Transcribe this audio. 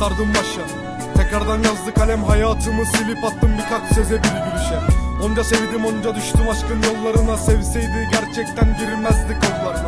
sardım başa. Tekrardan yazdı kalem hayatımı silip attım birkaç seze bir gülüşe. Onca sevdim onca düştüm aşkın yollarına. Sevseydi gerçekten girmezdi kollarına